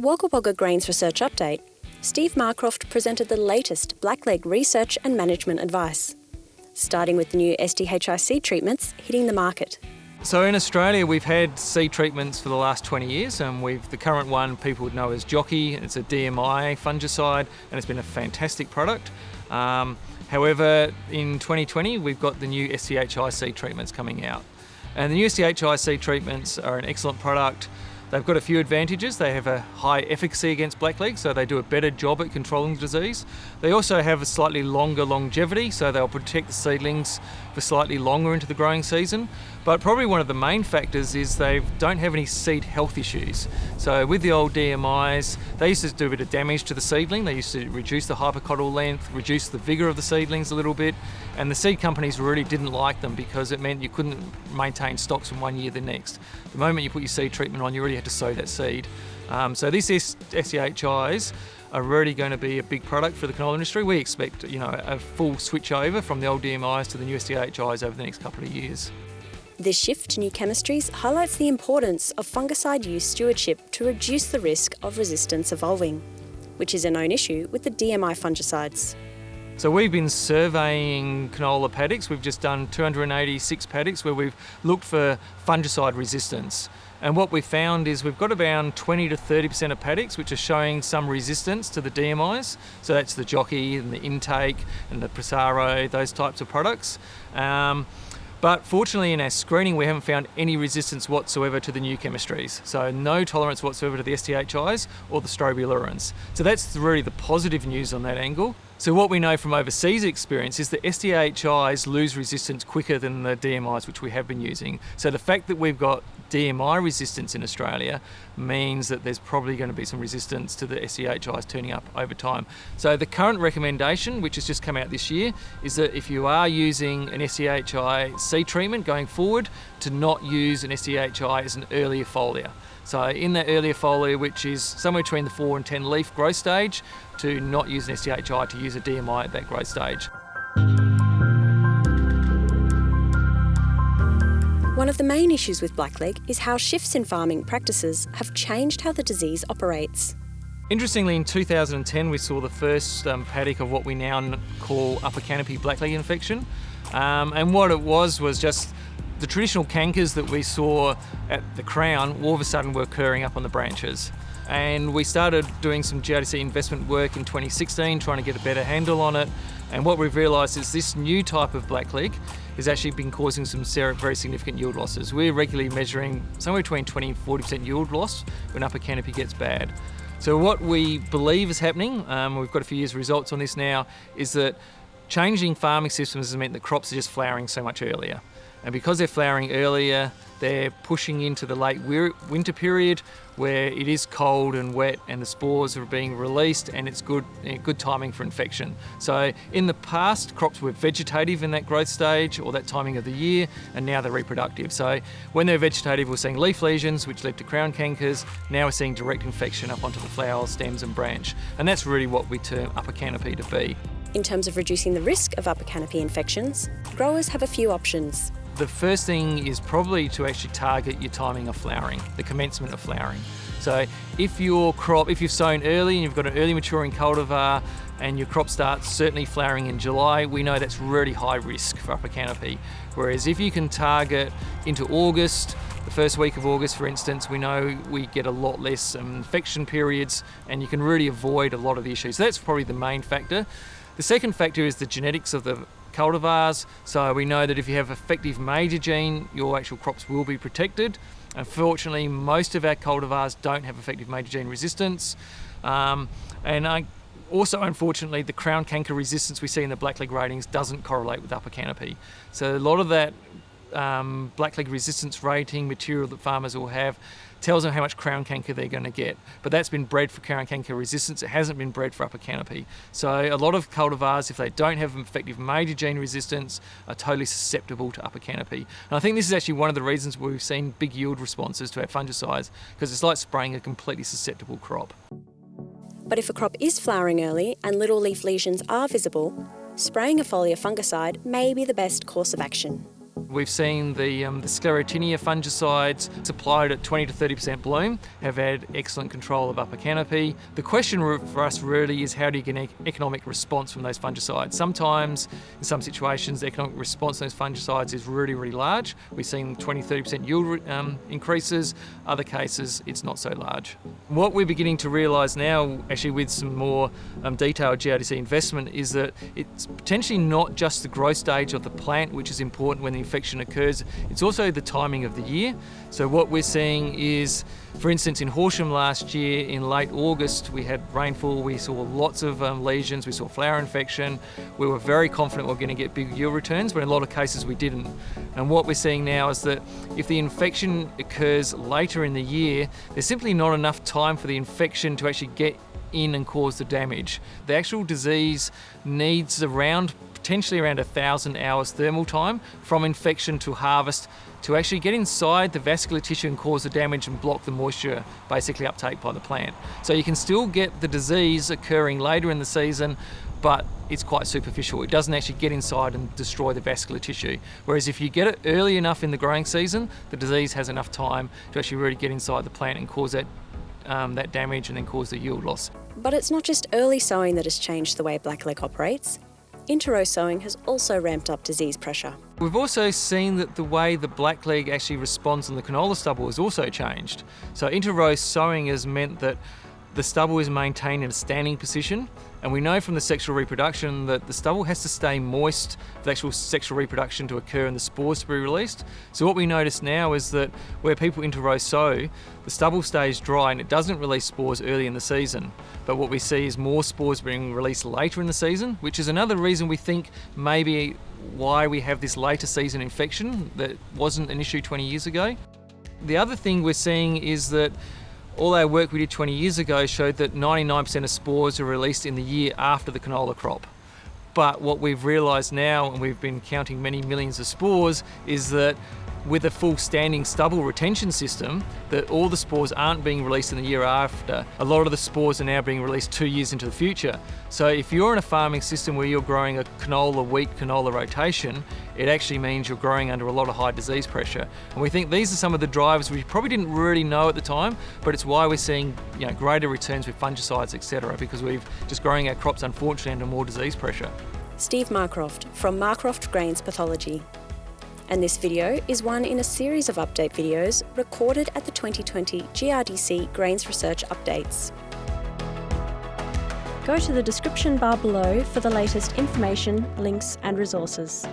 Wagga Wagga Grains Research Update, Steve Marcroft presented the latest blackleg research and management advice, starting with the new SDHI seed treatments hitting the market. So in Australia, we've had seed treatments for the last 20 years, and we've the current one people would know as Jockey. It's a DMI fungicide, and it's been a fantastic product. Um, however, in 2020, we've got the new SDHI seed treatments coming out, and the new SDHI seed treatments are an excellent product. They've got a few advantages. They have a high efficacy against blackleg, so they do a better job at controlling the disease. They also have a slightly longer longevity, so they'll protect the seedlings for slightly longer into the growing season. But probably one of the main factors is they don't have any seed health issues. So with the old DMIs, they used to do a bit of damage to the seedling. They used to reduce the hypocotyl length, reduce the vigour of the seedlings a little bit, and the seed companies really didn't like them because it meant you couldn't maintain stocks from one year to the next. The moment you put your seed treatment on, you already had to sow that seed. Um, so these SDHIs are really going to be a big product for the canola industry. We expect, you know, a full switch over from the old DMIs to the new SDHIs over the next couple of years. This shift to new chemistries highlights the importance of fungicide use stewardship to reduce the risk of resistance evolving, which is a known issue with the DMI fungicides. So we've been surveying canola paddocks. We've just done 286 paddocks where we've looked for fungicide resistance. And what we've found is we've got around 20 to 30% of paddocks which are showing some resistance to the DMIs. So that's the Jockey and the Intake and the Prosaro, those types of products. Um, but fortunately in our screening we haven't found any resistance whatsoever to the new chemistries. So no tolerance whatsoever to the SDHIs or the strobilurins. So that's really the positive news on that angle. So what we know from overseas experience is that SDHIs lose resistance quicker than the DMIs which we have been using. So the fact that we've got DMI resistance in Australia means that there's probably going to be some resistance to the SDHIs turning up over time. So the current recommendation, which has just come out this year, is that if you are using an SDHI seed treatment going forward, to not use an SDHI as an earlier foliar. So in that earlier foliar, which is somewhere between the 4 and 10 leaf growth stage, to not use an SDHI, to use a DMI at that growth stage. One of the main issues with blackleg is how shifts in farming practices have changed how the disease operates. Interestingly, in 2010, we saw the first um, paddock of what we now call upper canopy blackleg infection. Um, and what it was was just the traditional cankers that we saw at the crown all of a sudden were occurring up on the branches. And we started doing some GRDC investment work in 2016, trying to get a better handle on it. And what we've realised is this new type of blackleg has actually been causing some very significant yield losses. We're regularly measuring somewhere between 20 and 40% yield loss when upper canopy gets bad. So what we believe is happening, um, we've got a few years results on this now, is that changing farming systems has meant that crops are just flowering so much earlier. And because they're flowering earlier, they're pushing into the late winter period where it is cold and wet and the spores are being released and it's good, good timing for infection. So in the past, crops were vegetative in that growth stage or that timing of the year, and now they're reproductive. So when they're vegetative, we're seeing leaf lesions, which led to crown cankers. Now we're seeing direct infection up onto the flower, stems and branch. And that's really what we term upper canopy to be. In terms of reducing the risk of upper canopy infections, growers have a few options. The first thing is probably to actually target your timing of flowering, the commencement of flowering. So if your crop, if you've sown early and you've got an early maturing cultivar and your crop starts certainly flowering in July, we know that's really high risk for upper canopy. Whereas if you can target into August, the first week of August, for instance, we know we get a lot less um, infection periods and you can really avoid a lot of the issues. So that's probably the main factor. The second factor is the genetics of the cultivars. So we know that if you have effective major gene, your actual crops will be protected. Unfortunately, most of our cultivars don't have effective major gene resistance. Um, and I, also, unfortunately, the crown canker resistance we see in the blackleg ratings doesn't correlate with upper canopy. So a lot of that um, blackleg resistance rating material that farmers will have tells them how much crown canker they're going to get. But that's been bred for crown canker resistance. It hasn't been bred for upper canopy. So a lot of cultivars, if they don't have an effective major gene resistance, are totally susceptible to upper canopy. And I think this is actually one of the reasons we've seen big yield responses to our fungicides, because it's like spraying a completely susceptible crop. But if a crop is flowering early and little leaf lesions are visible, spraying a foliar fungicide may be the best course of action. We've seen the, um, the sclerotinia fungicides supplied at 20 to 30% bloom have had excellent control of upper canopy. The question for us really is how do you get an economic response from those fungicides? Sometimes, in some situations, the economic response to those fungicides is really, really large. We've seen 20, 30% yield um, increases. Other cases, it's not so large. What we're beginning to realise now, actually with some more um, detailed GRDC investment, is that it's potentially not just the growth stage of the plant, which is important when the infection occurs, it's also the timing of the year. So what we're seeing is, for instance, in Horsham last year, in late August, we had rainfall, we saw lots of um, lesions, we saw flower infection. We were very confident we are going to get big yield returns, but in a lot of cases we didn't. And what we're seeing now is that if the infection occurs later in the year, there's simply not enough time for the infection to actually get in and cause the damage. The actual disease needs around potentially around a thousand hours thermal time from infection to harvest to actually get inside the vascular tissue and cause the damage and block the moisture basically uptake by the plant. So you can still get the disease occurring later in the season but it's quite superficial. It doesn't actually get inside and destroy the vascular tissue. Whereas if you get it early enough in the growing season, the disease has enough time to actually really get inside the plant and cause that um, that damage and then cause the yield loss. But it's not just early sowing that has changed the way blackleg operates inter-row sowing has also ramped up disease pressure. We've also seen that the way the blackleg actually responds on the canola stubble has also changed. So inter-row sowing has meant that the stubble is maintained in a standing position and we know from the sexual reproduction that the stubble has to stay moist for the actual sexual reproduction to occur and the spores to be released. So what we notice now is that where people interrow sow, the stubble stays dry and it doesn't release spores early in the season. But what we see is more spores being released later in the season, which is another reason we think maybe why we have this later season infection that wasn't an issue 20 years ago. The other thing we're seeing is that all our work we did 20 years ago showed that 99% of spores are released in the year after the canola crop. But what we've realised now, and we've been counting many millions of spores, is that with a full standing stubble retention system that all the spores aren't being released in the year after. A lot of the spores are now being released two years into the future. So if you're in a farming system where you're growing a canola wheat canola rotation, it actually means you're growing under a lot of high disease pressure. And we think these are some of the drivers we probably didn't really know at the time, but it's why we're seeing you know, greater returns with fungicides, etc., because we've just growing our crops unfortunately under more disease pressure. Steve Marcroft from Marcroft Grains Pathology and this video is one in a series of update videos recorded at the 2020 GRDC Grains Research Updates. Go to the description bar below for the latest information, links and resources.